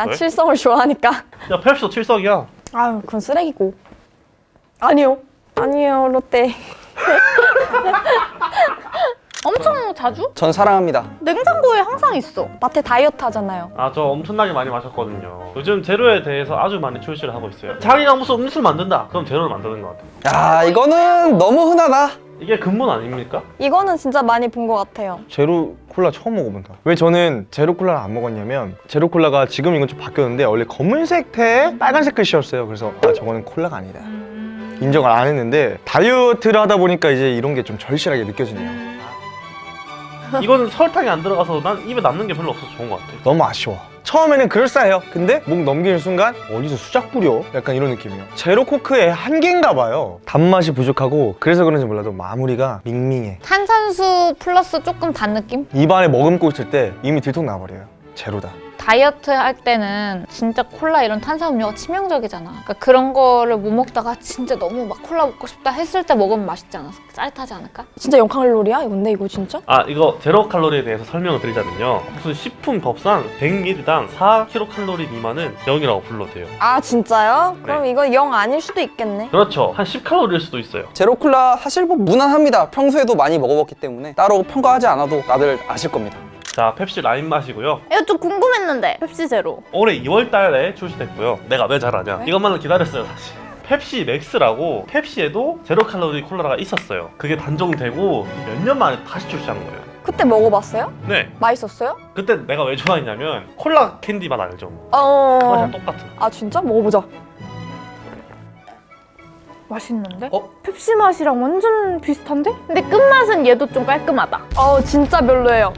난 왜? 칠성을 좋아하니까. 야 펩시도 칠성이야 아유, 그건 쓰레기고. 아니요. 아니에요, 롯데. 엄청 자주? 전 사랑합니다. 냉장고에 항상 있어. 마트 다이어트 하잖아요. 아 저 엄청나게 많이 마셨거든요 요즘 제로에 대해서 아주 많이 출시를 하고 있어요 자기가 무슨 음료수를 만든다 그럼 제로를 만드는 것 같아요 야 이거는 너무 흔하다. 이게 근본 아닙니까? 이거는 진짜 많이 본 것 같아요. 제로 콜라 처음 먹어본다 왜 저는 제로 콜라를 안 먹었냐면 제로 콜라가 지금 이건 좀 바뀌었는데 원래 검은색 태에 빨간색 글씨였어요 그래서 아 저거는 콜라가 아니다 인정을 안 했는데 다이어트를 하다 보니까 이제 이런 게 좀 절실하게 느껴지네요 이거는 설탕이 안 들어가서 난 입에 남는 게 별로 없어서 좋은 것 같아. 너무 아쉬워. 처음에는 그럴싸해요. 근데 목 넘기는 순간 어디서 수작 뿌려? 약간 이런 느낌이에요. 제로 코크의 한계인가 봐요. 단맛이 부족하고 그래서 그런지 몰라도 마무리가 밍밍해. 탄산수 플러스 조금 단 느낌? 입안에 머금고 있을 때 이미 들통 나버려요. 제로다 다이어트 할 때는 진짜 콜라 이런 탄산음료가 치명적이잖아. 그러니까 그런 거를 못 먹다가 진짜 너무 막 콜라 먹고 싶다 했을 때 먹으면 맛있지 않아? 짜릿하지 않을까? 진짜 0칼로리야? 근데 이거 진짜? 아 이거 제로 칼로리에 대해서 설명을 드리자면요 무슨 식품 법상 100ml당 4kcal 미만은 0이라고 불러도 돼요 아, 진짜요? 그럼 이거 0 아닐 수도 있겠네. 그렇죠 한 10칼로리일 수도 있어요 제로 콜라 사실 뭐 무난합니다. 평소에도 많이 먹어봤기 때문에 따로 평가하지 않아도 다들 아실 겁니다. 자 펩시 라임 맛이고요 이거 좀 궁금했는데 펩시 제로. 올해 2월 달에 출시됐고요 내가 왜 잘 아냐 왜? 이것만을 기다렸어요 사실 펩시 맥스라고 펩시에도 제로 칼로리 콜라가 있었어요 그게 단종되고 몇 년 만에 다시 출시하는 거예요 그때 먹어봤어요? 네 맛있었어요? 그때 내가 왜 좋아했냐면 콜라 캔디 맛 알죠? 어. 그거랑 똑같은 아, 진짜? 먹어보자. 맛있는데? 어? 펩시 맛이랑 완전 비슷한데? 근데 끝맛은 얘도 좀 깔끔하다. 어, 진짜 별로예요.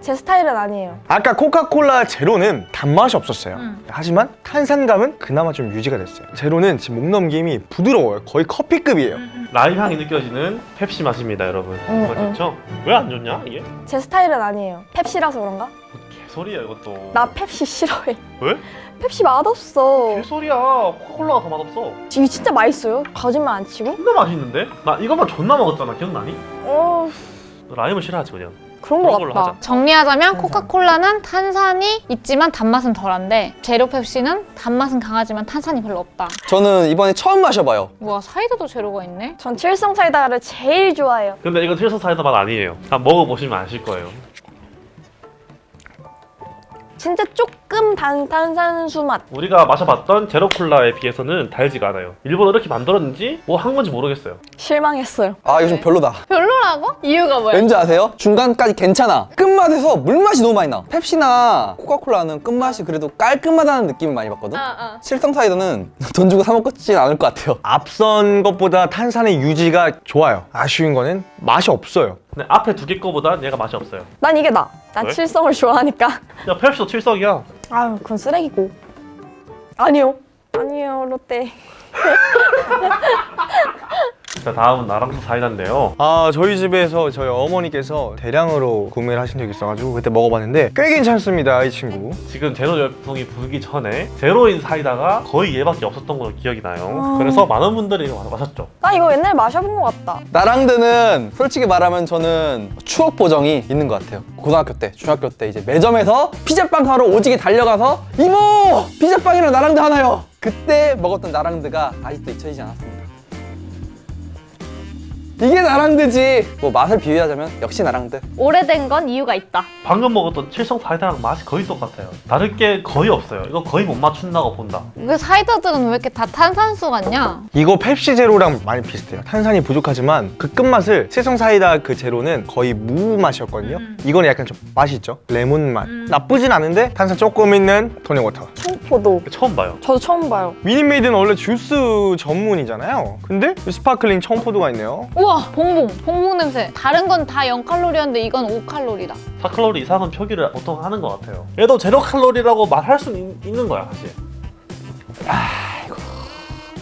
제 스타일은 아니에요. 아까 코카콜라 제로는 단맛이 없었어요 음. 하지만 탄산감은 그나마 좀 유지가 됐어요 제로는 지금 목 넘김이 부드러워요 거의 커피급이에요 라임 향이 느껴지는 펩시 맛입니다 여러분 응, 정말 응. 좋죠? 왜 안 좋냐 이게? 제 스타일은 아니에요. 펩시라서 그런가? 뭐 개소리야 이것도 나 펩시 싫어해. 왜? 펩시 맛없어. 개소리야 코카콜라가 더 맛없어 이게 진짜 맛있어요? 거짓말 안 치고? 존나 맛있는데? 나 이것만 존나 먹었잖아 기억나니? 어, 너 라임을 싫어하지 그냥 그런 거 같다. 하자. 정리하자면 코카콜라는 탄산이 있지만 단맛은 덜한데 제로 펩시는 단맛은 강하지만 탄산이 별로 없다. 저는 이번에 처음 마셔봐요. 우와 사이다도 제로가 있네? 전 칠성 사이다를 제일 좋아해요. 근데 이거 칠성 사이다 맛 아니에요 한번 먹어보시면 아실 거예요 진짜 조금 단 탄산수 맛. 우리가 마셔봤던 제로콜라에 비해서는 달지가 않아요 일부러 이렇게 만들었는지 뭐 한 건지 모르겠어요 실망했어요. 아 이거 좀 별로다. 별로라고? 이유가 뭐야? 왠지 아세요? 중간까지 괜찮아. 끝맛에서 물맛이 너무 많이 나. 펩시나 코카콜라는 끝맛이 그래도 깔끔하다는 느낌을 많이 받거든. 아, 실성 사이다는 돈 주고 사 먹지는 않을 것 같아요. 앞선 것보다 탄산의 유지가 좋아요 아쉬운 거는 맛이 없어요 근데 앞에 두 개 거보다 얘가 맛이 없어요 난 이게 나. 난 왜? 칠성을 좋아하니까. 야 펩시도 칠성이야 아유, 그건 쓰레기고. 아니요. 아니에요, 롯데. 자 다음은 나랑도 사이다인데요 아 저희 집에서 저희 어머니께서 대량으로 구매를 하신 적이 있어가지고 그때 먹어봤는데 꽤 괜찮습니다 이 친구 지금 제로 열풍이 불기 전에 제로인 사이다가 거의 얘밖에 없었던 걸로 기억이 나요 아. 그래서 많은 분들이 마- 마셨죠 나 이거 옛날에 마셔본 것 같다. 나랑드는 솔직히 말하면 저는 추억 보정이 있는 것 같아요. 고등학교 때, 중학교 때 이제 매점에서 피자빵 사러 오지게 달려가서 이모! 피자빵이랑 나랑드 하나요! 그때 먹었던 나랑드가 아직도 잊혀지지 않았습니다. 이게 나랑드지! 뭐 맛을 비유하자면 역시 나랑드. 오래된 건 이유가 있다. 방금 먹었던 칠성 사이다랑 맛이 거의 똑같아요. 다를 게 거의 없어요. 이거 거의 못 맞춘다고 본다. 왜 사이다들은 왜 이렇게 다 탄산수 같냐? 이거 펩시 제로랑 많이 비슷해요. 탄산이 부족하지만 그 끝맛을 칠성 사이다 그 제로는 거의 무 맛이었거든요. 이거는 약간 좀 맛이 있죠? 레몬 맛. 나쁘진 않은데 탄산 조금 있는 토닉워터. 청포도. 처음 봐요. 저도 처음 봐요. 미닛메이드는 원래 주스 전문이잖아요. 근데 sparkling 청포도가 있네요. 우와 봉봉 봉봉 냄새. 다른 건 다 0칼로리였는데 이건 5칼로리다. 4칼로리 이상은 표기를 보통 하는 것 같아요 얘도 제로 칼로리라고 말할 수는 있- 있는 거야 사실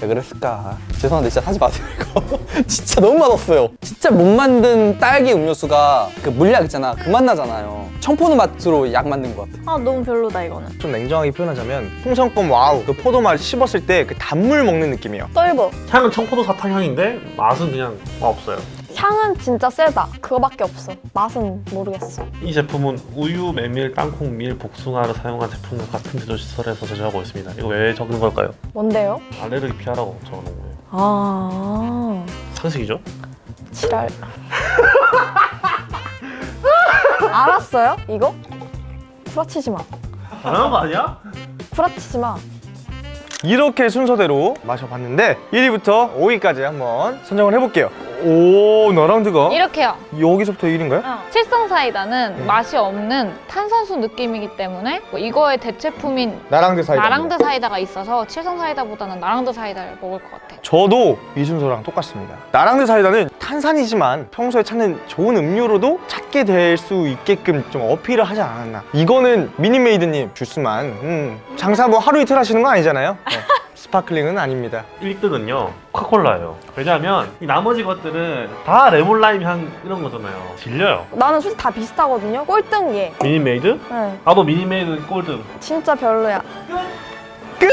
왜 그랬을까? 죄송한데 진짜 사지 마세요 이거. 진짜 너무 맛없어요. 진짜 못 만든 딸기 음료수가 그 물약 있잖아. 그 맛 나잖아요. 청포도 맛으로 약 만든 것 같아 아 너무 별로다 이거는. 좀 냉정하게 표현하자면 풍선껌 와우 그 포도맛 씹었을 때 그 단물 먹는 느낌이에요. 떫어. 향은 청포도 사탕 향인데 맛은 그냥 없어요 향은 진짜 세다. 그거밖에 없어. 맛은 모르겠어. 이 제품은 우유, 메밀, 땅콩, 밀, 복숭아를 사용한 제품과 같은 제조 시설에서 제조하고 있습니다. 이거 왜 적은 걸까요? 뭔데요? 알레르기 피하라고 적어놓은 거예요. 아, 상식이죠? 지랄. 알았어요? 이거? 구라치지 마. 당연한 거 아니야? 구라치지 마. 이렇게 순서대로 마셔봤는데 1위부터 5위까지 한번 선정을 해볼게요. 오, 너라운드가 이렇게요. 여기서부터 1위인가요? 칠성 사이다는 음. 맛이 없는 탄산수 느낌이기 때문에 뭐 이거의 대체품인 나랑드 사이다. 나랑드 사이다가 있어서 칠성 사이다보다는 나랑드 사이다를 먹을 것 같아. 저도 이 순서랑 똑같습니다. 나랑드 사이다는 탄산이지만 평소에 찾는 좋은 음료로도 찾게 될 수 있게끔 좀 어필을 하지 않았나. 이거는 미닛메이드님 주스만 음, 장사 뭐 하루 이틀 하시는 거 아니잖아요. 네. sparkling은 아닙니다. 1등은요 코카콜라예요. 왜냐하면 이 나머지 것들은 다 레몬 라임 향 이런 거잖아요. 질려요. 나는 솔직히 다 비슷하거든요. 꼴등 얘. 미닛메이드? 네, 나도 미니메이드 꼴등. 진짜 별로야. 끝!